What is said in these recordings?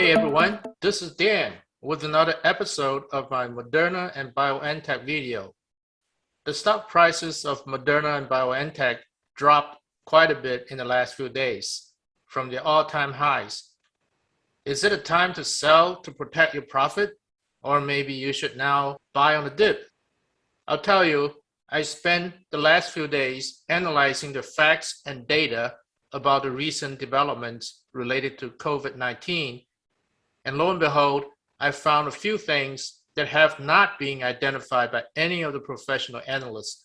Hey everyone, this is Dan with another episode of my Moderna and BioNTech video. The stock prices of Moderna and BioNTech dropped quite a bit in the last few days from the all-time highs. Is it a time to sell to protect your profit? Or maybe you should now buy on the dip? I'll tell you, I spent the last few days analyzing the facts and data about the recent developments related to COVID-19 and lo and behold, I found a few things that have not been identified by any of the professional analysts.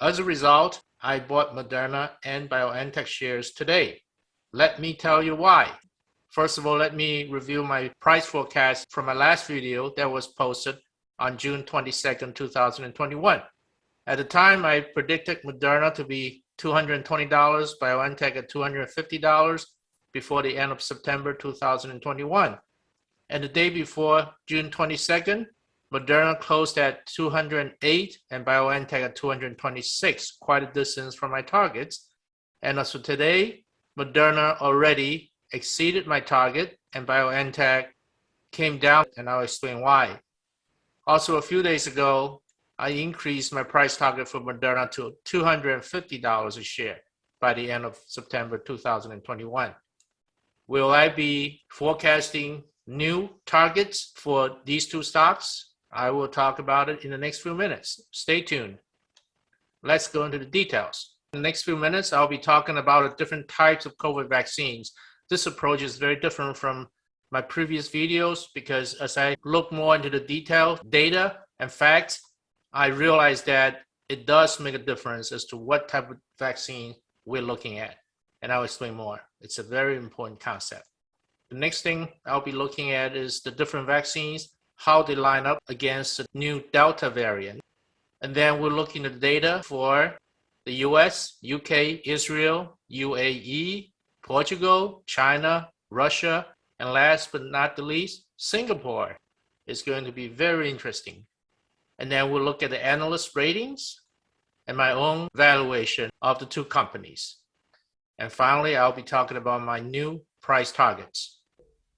As a result, I bought Moderna and BioNTech shares today. Let me tell you why. First of all, let me review my price forecast from my last video that was posted on June 22nd, 2021. At the time, I predicted Moderna to be $220, BioNTech at $250 before the end of September 2021. And the day before, June 22nd, Moderna closed at 208 and BioNTech at 226, quite a distance from my targets. And as for today, Moderna already exceeded my target and BioNTech came down and I'll explain why. Also, a few days ago, I increased my price target for Moderna to $250 a share by the end of September 2021. Will I be forecasting new targets for these two stocks. I will talk about it in the next few minutes. Stay tuned. Let's go into the details. In the next few minutes, I'll be talking about the different types of COVID vaccines. This approach is very different from my previous videos because as I look more into the detail, data and facts, I realize that it does make a difference as to what type of vaccine we're looking at. And I'll explain more. It's a very important concept. The next thing I'll be looking at is the different vaccines, how they line up against the new Delta variant. And then we're looking at the data for the US, UK, Israel, UAE, Portugal, China, Russia, and last but not the least, Singapore is going to be very interesting. And then we'll look at the analyst ratings and my own valuation of the two companies. And finally, I'll be talking about my new price targets.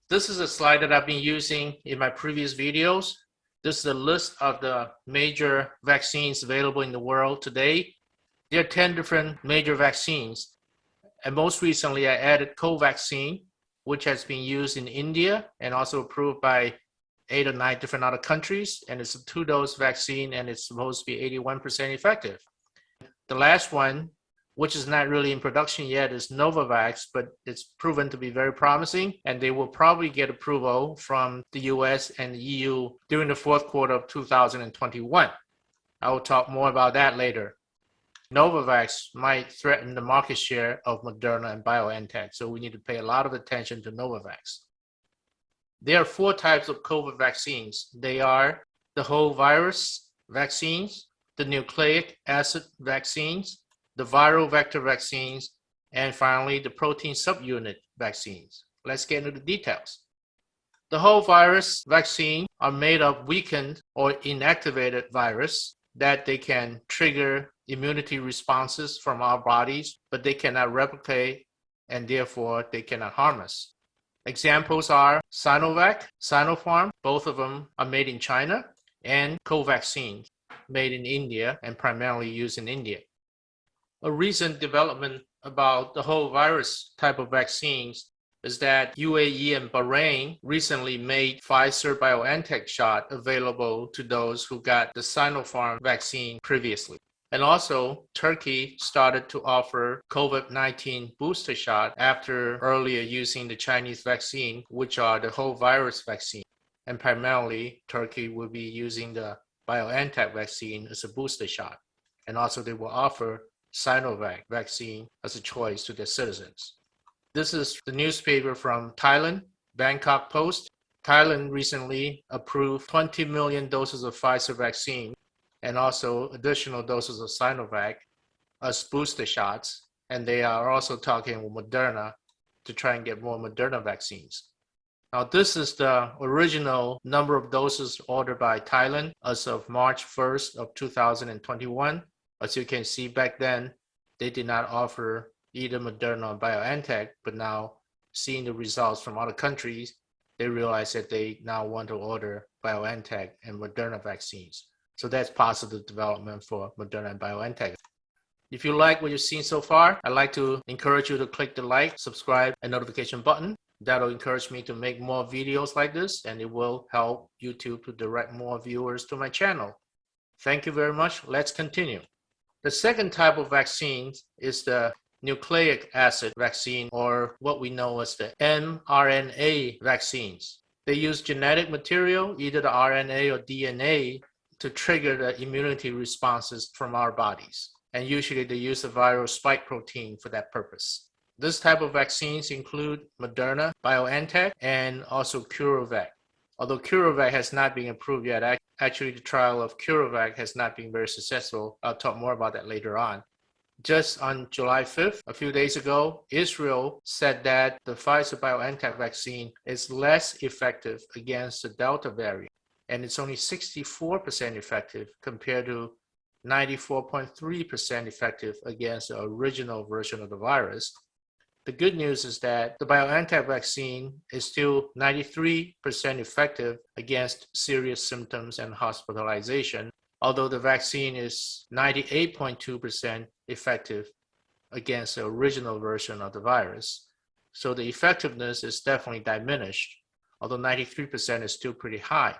This is a slide that I've been using in my previous videos. This is a list of the major vaccines available in the world today. There are 10 different major vaccines. And most recently, I added Covaxin, which has been used in India and also approved by eight or nine different other countries. And it's a two-dose vaccine and it's supposed to be 81% effective. The last one which is not really in production yet, is Novavax, but it's proven to be very promising, and they will probably get approval from the US and the EU during the fourth quarter of 2021. I will talk more about that later. Novavax might threaten the market share of Moderna and BioNTech, so we need to pay a lot of attention to Novavax. There are four types of COVID vaccines. They are the whole virus vaccines, the nucleic acid vaccines, the viral vector vaccines, and finally the protein subunit vaccines. Let's get into the details. The whole virus vaccine are made of weakened or inactivated virus that they can trigger immunity responses from our bodies, but they cannot replicate and therefore they cannot harm us. Examples are Sinovac, Sinopharm, both of them are made in China, and Covaxin, made in India and primarily used in India a recent development about the whole virus type of vaccines is that UAE and Bahrain recently made Pfizer BioNTech shot available to those who got the Sinopharm vaccine previously. And also, Turkey started to offer COVID-19 booster shot after earlier using the Chinese vaccine, which are the whole virus vaccine. And primarily, Turkey will be using the BioNTech vaccine as a booster shot. And also they will offer Sinovac vaccine as a choice to their citizens. This is the newspaper from Thailand, Bangkok Post. Thailand recently approved 20 million doses of Pfizer vaccine and also additional doses of Sinovac as booster shots. And they are also talking with Moderna to try and get more Moderna vaccines. Now, this is the original number of doses ordered by Thailand as of March 1st of 2021. As you can see back then, they did not offer either Moderna or BioNTech, but now seeing the results from other countries, they realized that they now want to order BioNTech and Moderna vaccines. So that's positive development for Moderna and BioNTech. If you like what you've seen so far, I'd like to encourage you to click the like, subscribe, and notification button. That'll encourage me to make more videos like this, and it will help YouTube to direct more viewers to my channel. Thank you very much. Let's continue. The second type of vaccine is the nucleic acid vaccine, or what we know as the mRNA vaccines. They use genetic material, either the RNA or DNA, to trigger the immunity responses from our bodies. And usually they use the viral spike protein for that purpose. This type of vaccines include Moderna, BioNTech, and also CureVac. Although CureVac has not been approved yet, actually the trial of CureVac has not been very successful. I'll talk more about that later on. Just on July 5th, a few days ago, Israel said that the Pfizer BioNTech vaccine is less effective against the Delta variant, and it's only 64% effective compared to 94.3% effective against the original version of the virus. The good news is that the BioNTech vaccine is still 93% effective against serious symptoms and hospitalization, although the vaccine is 98.2% effective against the original version of the virus. So the effectiveness is definitely diminished, although 93% is still pretty high.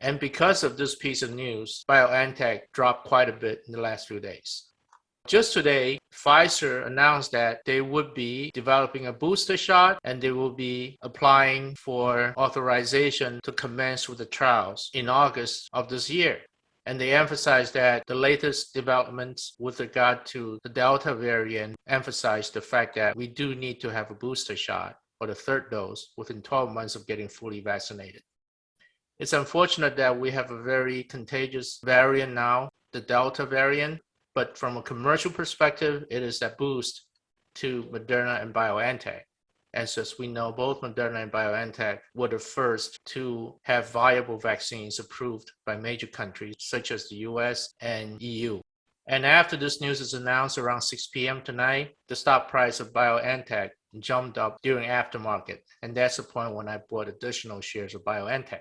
And because of this piece of news, BioNTech dropped quite a bit in the last few days. Just today, Pfizer announced that they would be developing a booster shot and they will be applying for authorization to commence with the trials in August of this year. And they emphasized that the latest developments with regard to the Delta variant emphasize the fact that we do need to have a booster shot or the third dose within 12 months of getting fully vaccinated. It's unfortunate that we have a very contagious variant now, the Delta variant, but from a commercial perspective, it is a boost to Moderna and BioNTech. And as we know, both Moderna and BioNTech were the first to have viable vaccines approved by major countries such as the US and EU. And after this news is announced around 6 p.m. tonight, the stock price of BioNTech jumped up during aftermarket. And that's the point when I bought additional shares of BioNTech.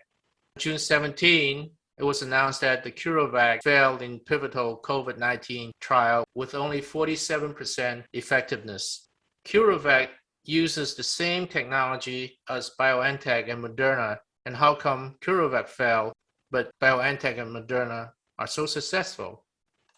June 17, it was announced that the CureVac failed in pivotal COVID-19 trial with only 47% effectiveness. CureVac uses the same technology as BioNTech and Moderna, and how come CureVac failed, but BioNTech and Moderna are so successful?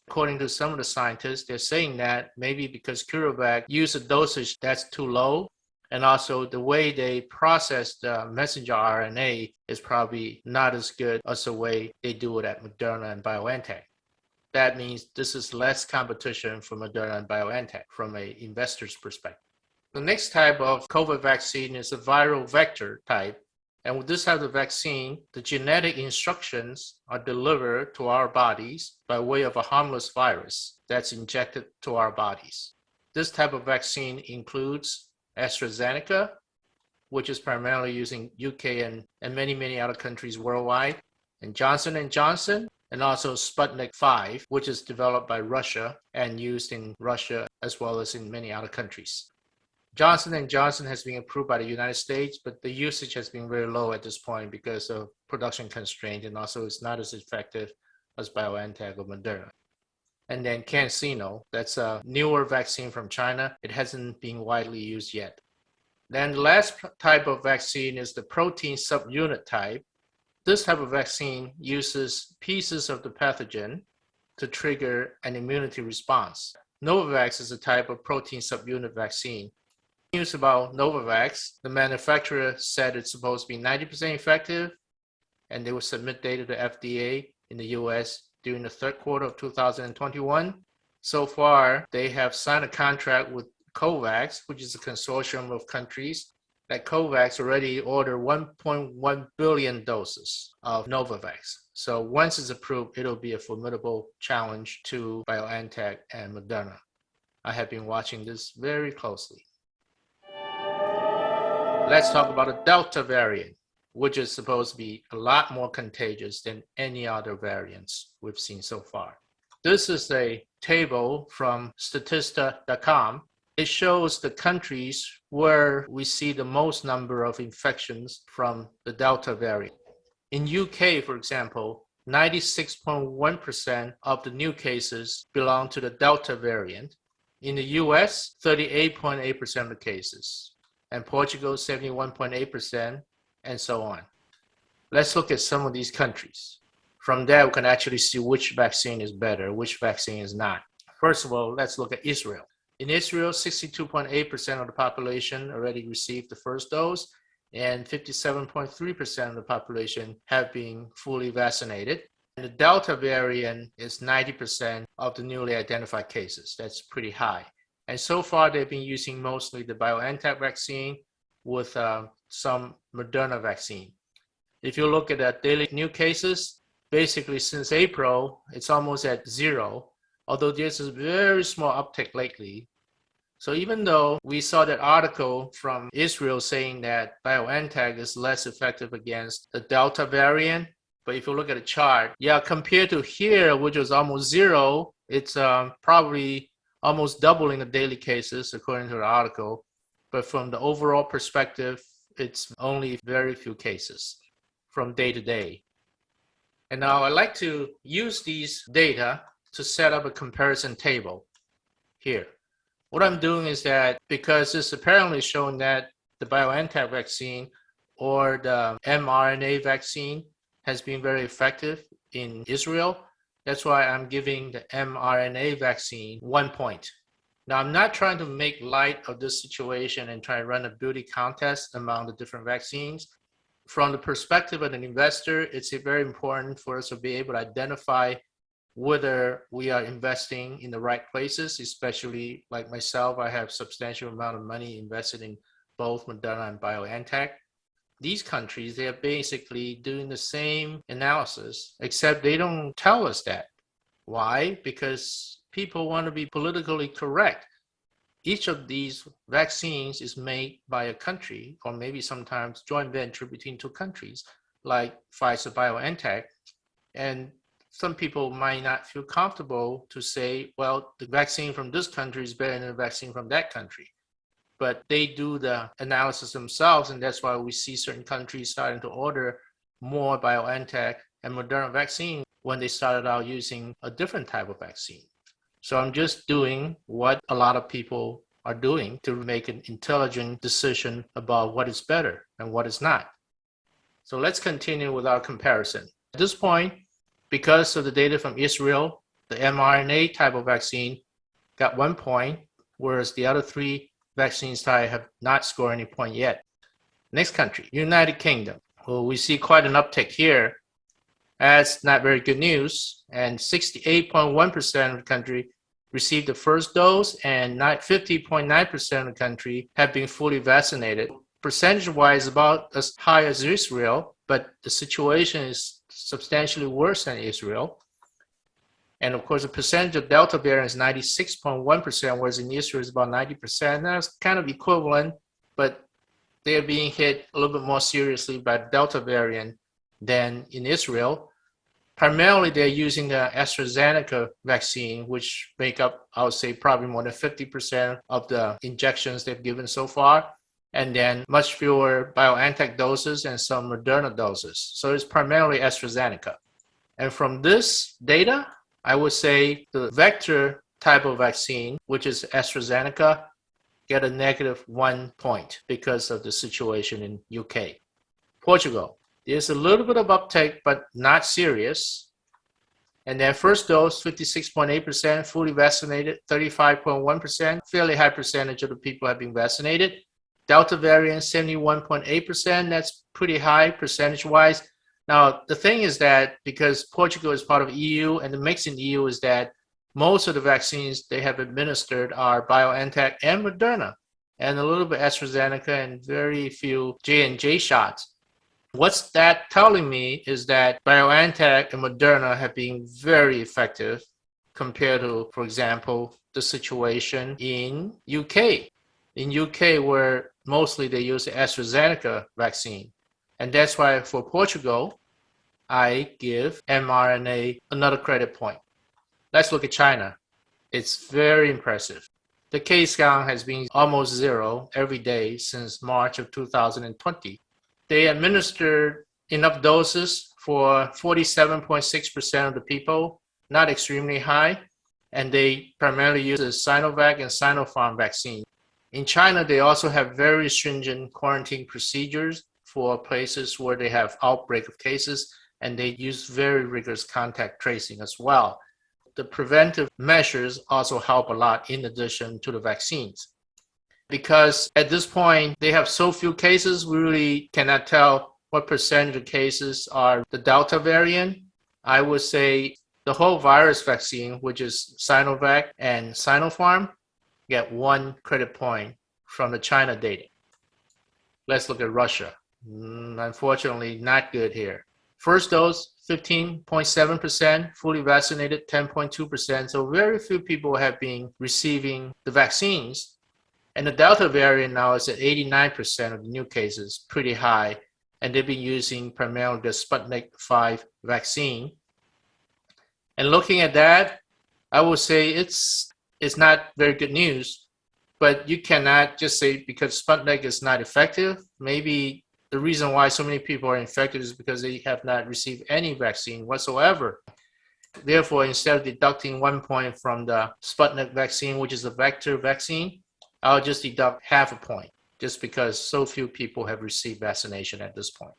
According to some of the scientists, they're saying that maybe because CureVac uses a dosage that's too low and also the way they process the messenger RNA is probably not as good as the way they do it at Moderna and BioNTech. That means this is less competition for Moderna and BioNTech from an investor's perspective. The next type of COVID vaccine is a viral vector type. And with this type of vaccine, the genetic instructions are delivered to our bodies by way of a harmless virus that's injected to our bodies. This type of vaccine includes AstraZeneca, which is primarily using UK and, and many, many other countries worldwide, and Johnson & Johnson, and also Sputnik 5, which is developed by Russia and used in Russia as well as in many other countries. Johnson & Johnson has been approved by the United States, but the usage has been very low at this point because of production constraint and also it's not as effective as BioNTech or Moderna. And then CanSino, that's a newer vaccine from China. It hasn't been widely used yet. Then the last type of vaccine is the protein subunit type. This type of vaccine uses pieces of the pathogen to trigger an immunity response. Novavax is a type of protein subunit vaccine. News about Novavax, the manufacturer said it's supposed to be 90% effective, and they will submit data to FDA in the US during the third quarter of 2021. So far, they have signed a contract with COVAX, which is a consortium of countries that COVAX already ordered 1.1 billion doses of Novavax. So once it's approved, it'll be a formidable challenge to BioNTech and Moderna. I have been watching this very closely. Let's talk about the Delta variant which is supposed to be a lot more contagious than any other variants we've seen so far. This is a table from Statista.com. it shows the countries where we see the most number of infections from the Delta variant. In UK, for example, 96.1% of the new cases belong to the Delta variant. In the US, 38.8% of the cases, and Portugal, 71.8%, and so on. Let's look at some of these countries. From there, we can actually see which vaccine is better, which vaccine is not. First of all, let's look at Israel. In Israel, 62.8% of the population already received the first dose, and 57.3% of the population have been fully vaccinated. And the Delta variant is 90% of the newly identified cases. That's pretty high. And so far, they've been using mostly the BioNTech vaccine with uh, some Moderna vaccine. If you look at the daily new cases, basically since April, it's almost at zero although there's a very small uptick lately. So even though we saw that article from Israel saying that BioNTech is less effective against the Delta variant, but if you look at the chart, yeah, compared to here, which was almost zero, it's um, probably almost doubling the daily cases according to the article. But from the overall perspective, it's only very few cases from day to day. And now I'd like to use these data to set up a comparison table here. What I'm doing is that because it's apparently shown that the BioNTech vaccine or the mRNA vaccine has been very effective in Israel, that's why I'm giving the mRNA vaccine one point. Now, I'm not trying to make light of this situation and try to run a beauty contest among the different vaccines. From the perspective of an investor, it's very important for us to be able to identify whether we are investing in the right places, especially like myself, I have substantial amount of money invested in both Moderna and BioNTech. These countries, they are basically doing the same analysis, except they don't tell us that. Why? Because people want to be politically correct. Each of these vaccines is made by a country, or maybe sometimes joint venture between two countries, like Pfizer BioNTech. And some people might not feel comfortable to say, well, the vaccine from this country is better than the vaccine from that country. But they do the analysis themselves, and that's why we see certain countries starting to order more BioNTech and Moderna vaccine when they started out using a different type of vaccine. So I'm just doing what a lot of people are doing to make an intelligent decision about what is better and what is not. So let's continue with our comparison. At this point, because of the data from Israel, the mRNA type of vaccine got one point, whereas the other three vaccines type have not scored any point yet. Next country, United Kingdom. Well, we see quite an uptick here. That's not very good news. And 68.1% of the country received the first dose and 50.9% of the country have been fully vaccinated. Percentage-wise, about as high as Israel, but the situation is substantially worse than Israel. And of course, the percentage of Delta variant is 96.1%, whereas in Israel is about 90%. That's kind of equivalent, but they're being hit a little bit more seriously by Delta variant than in Israel. Primarily, they're using the AstraZeneca vaccine, which make up, I would say, probably more than 50% of the injections they've given so far and then much fewer BioNTech doses and some Moderna doses. So it's primarily AstraZeneca. And from this data, I would say the vector type of vaccine, which is AstraZeneca, get a negative one point because of the situation in UK. Portugal, there's a little bit of uptake, but not serious. And then first dose, 56.8%, fully vaccinated, 35.1%, fairly high percentage of the people have been vaccinated. Delta variant 71.8%. That's pretty high percentage wise. Now, the thing is that because Portugal is part of EU and the mix in EU is that most of the vaccines they have administered are BioNTech and Moderna and a little bit AstraZeneca and very few J&J shots. What's that telling me is that BioNTech and Moderna have been very effective compared to, for example, the situation in UK. In UK, where mostly they use the AstraZeneca vaccine. And that's why for Portugal, I give mRNA another credit point. Let's look at China. It's very impressive. the case count has been almost zero every day since March of 2020. They administered enough doses for 47.6% of the people, not extremely high, and they primarily use the Sinovac and Sinopharm vaccine. In China, they also have very stringent quarantine procedures for places where they have outbreak of cases, and they use very rigorous contact tracing as well. The preventive measures also help a lot in addition to the vaccines. Because at this point, they have so few cases, we really cannot tell what percentage of cases are the Delta variant. I would say the whole virus vaccine, which is Sinovac and Sinopharm, get one credit point from the China data. Let's look at Russia. Mm, unfortunately, not good here. First dose, 15.7%, fully vaccinated 10.2%. So very few people have been receiving the vaccines. And the Delta variant now is at 89% of the new cases, pretty high. And they've been using primarily the Sputnik 5 vaccine. And looking at that, I would say it's it's not very good news, but you cannot just say because Sputnik is not effective. Maybe the reason why so many people are infected is because they have not received any vaccine whatsoever. Therefore, instead of deducting one point from the Sputnik vaccine, which is a vector vaccine, I'll just deduct half a point just because so few people have received vaccination at this point.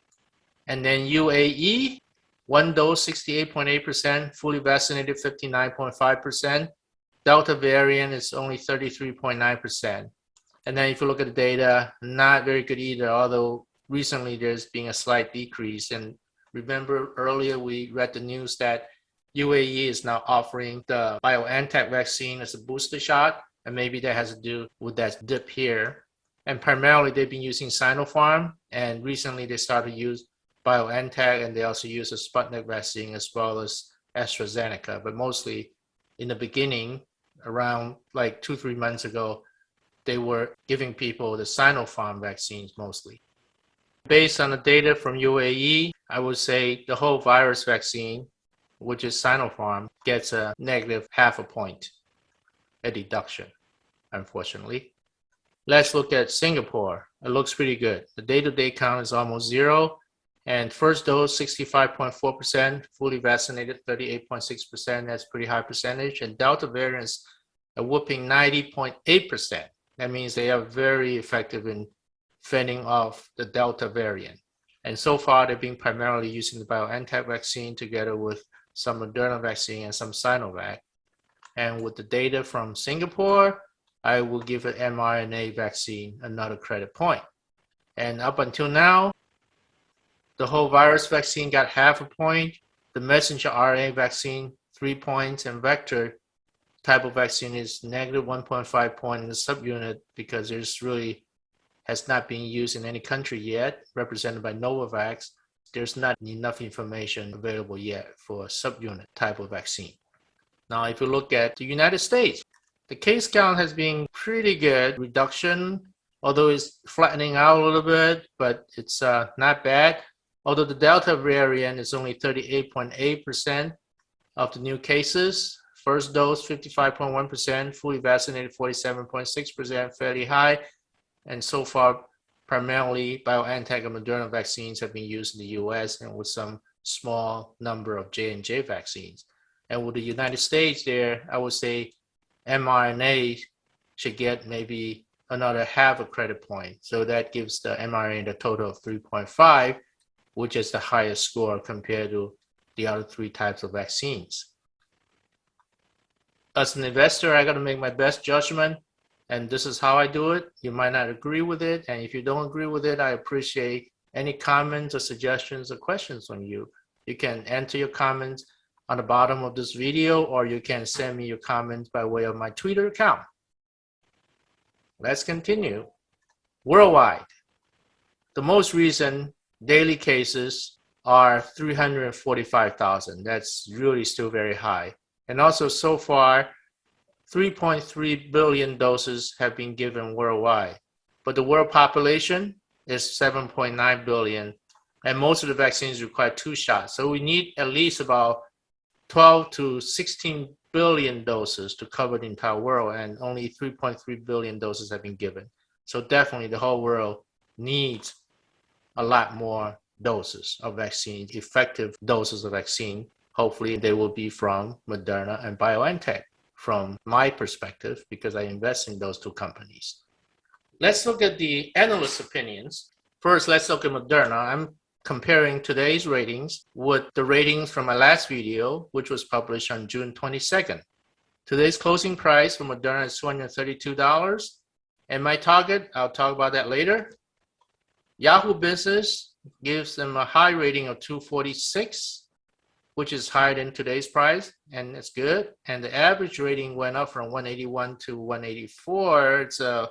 And then UAE, one dose, 68.8%, fully vaccinated, 59.5%. Delta variant is only 33.9%. And then if you look at the data, not very good either, although recently there's been a slight decrease. And remember earlier we read the news that UAE is now offering the BioNTech vaccine as a booster shot. And maybe that has to do with that dip here. And primarily they've been using Sinopharm. And recently they started to use BioNTech and they also use a Sputnik vaccine as well as AstraZeneca. But mostly in the beginning, around like two, three months ago, they were giving people the Sinopharm vaccines mostly. Based on the data from UAE, I would say the whole virus vaccine, which is Sinopharm, gets a negative half a point, a deduction, unfortunately. Let's look at Singapore. It looks pretty good. The day-to-day -day count is almost zero. And first dose, 65.4%, fully vaccinated, 38.6%. That's pretty high percentage. And Delta variants, a whooping 90.8%. That means they are very effective in fending off the Delta variant. And so far, they've been primarily using the BioNTech vaccine together with some Moderna vaccine and some Sinovac. And with the data from Singapore, I will give an mRNA vaccine another credit point. And up until now, the whole virus vaccine got half a point, the messenger RNA vaccine, three points, and vector type of vaccine is negative 1.5 point in the subunit because there's really has not been used in any country yet, represented by Novavax. There's not enough information available yet for a subunit type of vaccine. Now, if you look at the United States, the case count has been pretty good reduction, although it's flattening out a little bit, but it's uh, not bad although the Delta variant is only 38.8% of the new cases. First dose, 55.1%, fully vaccinated, 47.6%, fairly high. And so far, primarily BioNTech and Moderna vaccines have been used in the US and with some small number of J&J vaccines. And with the United States there, I would say mRNA should get maybe another half a credit point. So that gives the mRNA the total of 3.5 which is the highest score compared to the other three types of vaccines. As an investor, I got to make my best judgment, and this is how I do it. You might not agree with it, and if you don't agree with it, I appreciate any comments or suggestions or questions from you. You can enter your comments on the bottom of this video, or you can send me your comments by way of my Twitter account. Let's continue. Worldwide, the most recent daily cases are 345,000. That's really still very high. And also so far, 3.3 billion doses have been given worldwide. But the world population is 7.9 billion. And most of the vaccines require two shots. So we need at least about 12 to 16 billion doses to cover the entire world, and only 3.3 billion doses have been given. So definitely the whole world needs a lot more doses of vaccine, effective doses of vaccine. Hopefully they will be from Moderna and BioNTech from my perspective because I invest in those two companies. Let's look at the analyst opinions. First, let's look at Moderna. I'm comparing today's ratings with the ratings from my last video, which was published on June 22nd. Today's closing price for Moderna is $232. And my target, I'll talk about that later. Yahoo Business gives them a high rating of 246, which is higher than today's price, and it's good. And the average rating went up from 181 to 184. It's uh,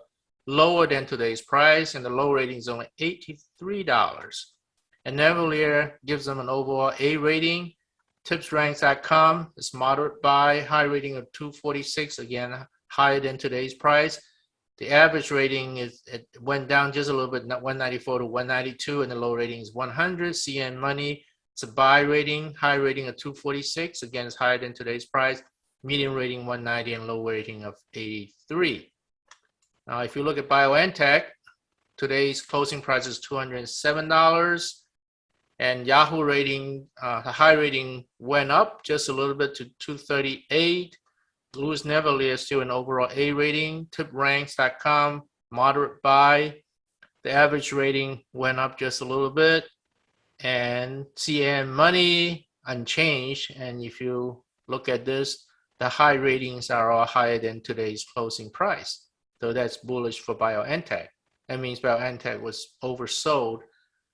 lower than today's price, and the low rating is only $83. And Navellier gives them an overall A rating. TipsRanks.com is moderate buy, high rating of 246, again, higher than today's price. The average rating is it went down just a little bit, 194 to 192, and the low rating is 100. CNN Money, it's a buy rating, high rating of 246. Again, it's higher than today's price. Medium rating 190 and low rating of 83. Now, if you look at BioNTech, today's closing price is $207. And Yahoo rating, uh, the high rating went up just a little bit to 238. Louis Navellier is still an overall A rating. TipRanks.com, moderate buy. The average rating went up just a little bit. And CNN Money, unchanged. And if you look at this, the high ratings are all higher than today's closing price. So that's bullish for BioNTech. That means BioNTech was oversold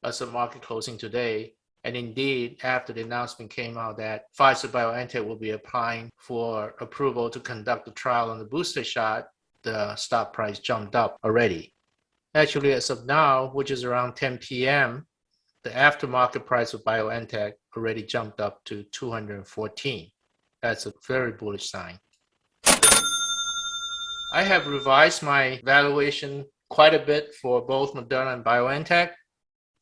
as of market closing today and indeed, after the announcement came out that Pfizer BioNTech will be applying for approval to conduct the trial on the booster shot, the stock price jumped up already. Actually, as of now, which is around 10 p.m., the aftermarket price of BioNTech already jumped up to 214. That's a very bullish sign. I have revised my valuation quite a bit for both Moderna and BioNTech.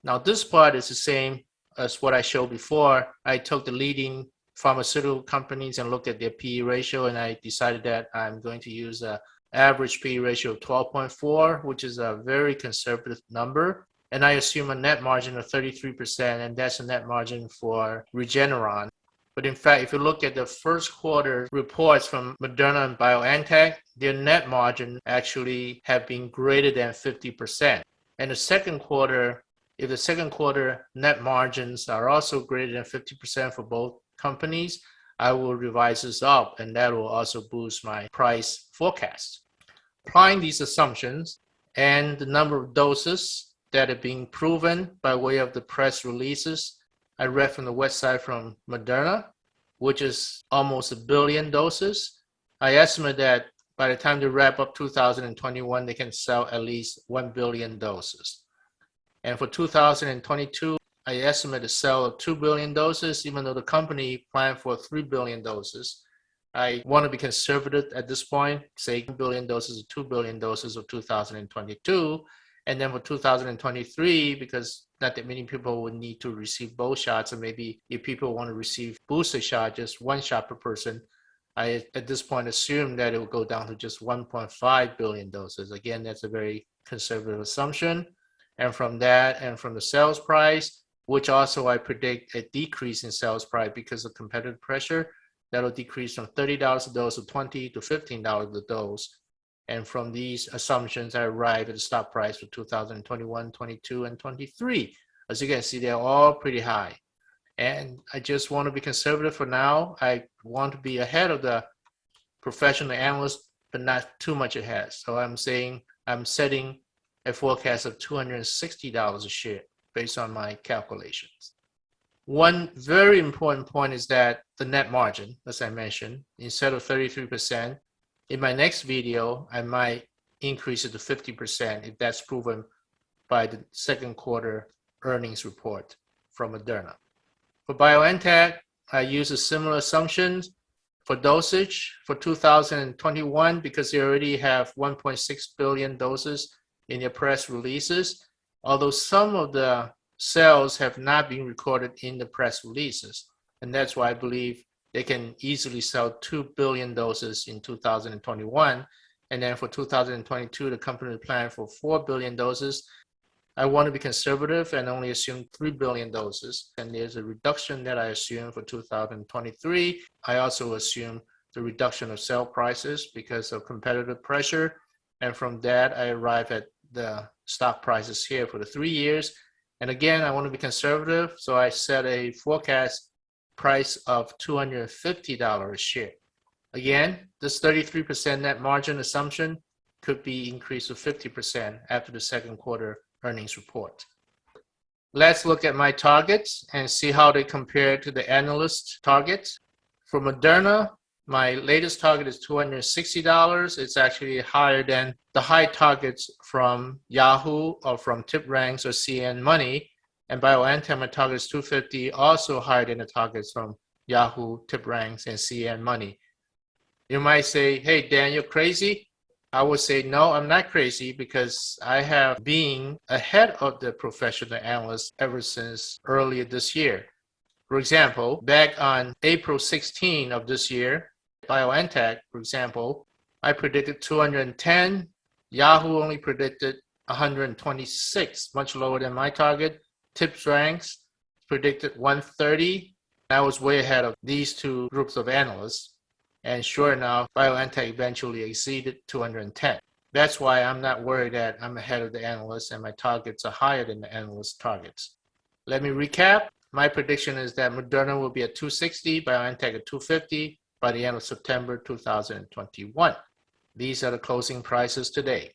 Now this part is the same as what I showed before, I took the leading pharmaceutical companies and looked at their PE ratio, and I decided that I'm going to use a average PE ratio of 12.4, which is a very conservative number. And I assume a net margin of 33%, and that's a net margin for Regeneron. But in fact, if you look at the first quarter reports from Moderna and BioNTech, their net margin actually have been greater than 50%. And the second quarter if the second quarter net margins are also greater than 50% for both companies, I will revise this up and that will also boost my price forecast. Applying these assumptions and the number of doses that are being proven by way of the press releases I read from the website from Moderna, which is almost a billion doses. I estimate that by the time they wrap up 2021, they can sell at least 1 billion doses. And for 2022, I estimate a sale of 2 billion doses, even though the company planned for 3 billion doses. I want to be conservative at this point, say 1 billion doses or 2 billion doses of 2022. And then for 2023, because not that many people would need to receive both shots, and maybe if people want to receive booster shot, just one shot per person, I at this point assume that it will go down to just 1.5 billion doses. Again, that's a very conservative assumption. And from that and from the sales price, which also I predict a decrease in sales price because of competitive pressure, that'll decrease from $30 a dose to 20 to $15 a dose. And from these assumptions, I arrive at the stock price for 2021, 22, and 23. As you can see, they're all pretty high. And I just want to be conservative for now. I want to be ahead of the professional analysts, but not too much ahead. So I'm saying I'm setting a forecast of $260 a share based on my calculations. One very important point is that the net margin, as I mentioned, instead of 33%, in my next video, I might increase it to 50% if that's proven by the second quarter earnings report from Moderna. For BioNTech, I use a similar assumptions for dosage for 2021 because they already have 1.6 billion doses in their press releases, although some of the sales have not been recorded in the press releases. And that's why I believe they can easily sell 2 billion doses in 2021. And then for 2022, the company planned for 4 billion doses. I want to be conservative and only assume 3 billion doses. And there's a reduction that I assume for 2023. I also assume the reduction of sale prices because of competitive pressure. And from that, I arrive at the stock prices here for the three years. And again, I want to be conservative. So I set a forecast price of $250 a share. Again, this 33% net margin assumption could be increased to 50% after the second quarter earnings report. Let's look at my targets and see how they compare to the analyst targets. For Moderna, my latest target is $260. It's actually higher than the high targets from Yahoo or from TipRanks or CNN Money. And BioNTech, my target is 250, also higher than the targets from Yahoo, TipRanks, and CNN Money. You might say, hey, Dan, you're crazy. I would say, no, I'm not crazy because I have been ahead of the professional analysts ever since earlier this year. For example, back on April 16 of this year, BioNTech, for example, I predicted 210. Yahoo only predicted 126, much lower than my target. Tips ranks predicted 130. I was way ahead of these two groups of analysts. And sure enough, BioNTech eventually exceeded 210. That's why I'm not worried that I'm ahead of the analysts and my targets are higher than the analyst targets. Let me recap. My prediction is that Moderna will be at 260, BioNTech at 250 by the end of September 2021. These are the closing prices today.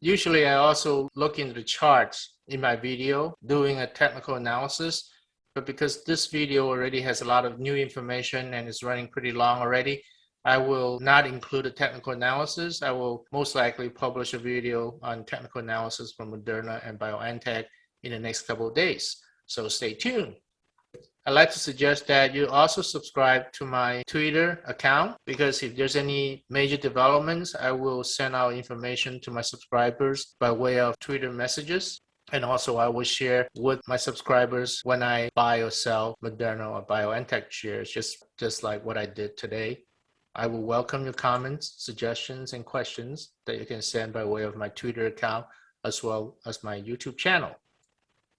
Usually I also look into the charts in my video doing a technical analysis but because this video already has a lot of new information and is running pretty long already, I will not include a technical analysis. I will most likely publish a video on technical analysis from Moderna and BioNTech in the next couple of days. So stay tuned. I'd like to suggest that you also subscribe to my Twitter account because if there's any major developments, I will send out information to my subscribers by way of Twitter messages. And also I will share with my subscribers when I buy or sell Moderna or BioNTech shares, just, just like what I did today. I will welcome your comments, suggestions, and questions that you can send by way of my Twitter account as well as my YouTube channel.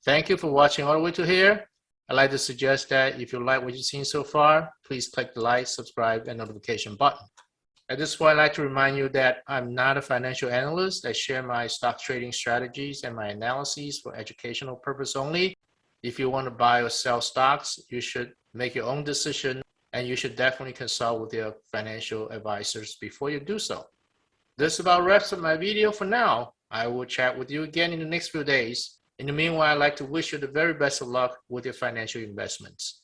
Thank you for watching all the way to here. I'd like to suggest that if you like what you've seen so far, please click the like, subscribe, and notification button. At this point, I'd like to remind you that I'm not a financial analyst. I share my stock trading strategies and my analyses for educational purpose only. If you want to buy or sell stocks, you should make your own decision and you should definitely consult with your financial advisors before you do so. This about wraps up my video for now. I will chat with you again in the next few days. In the meanwhile, I'd like to wish you the very best of luck with your financial investments.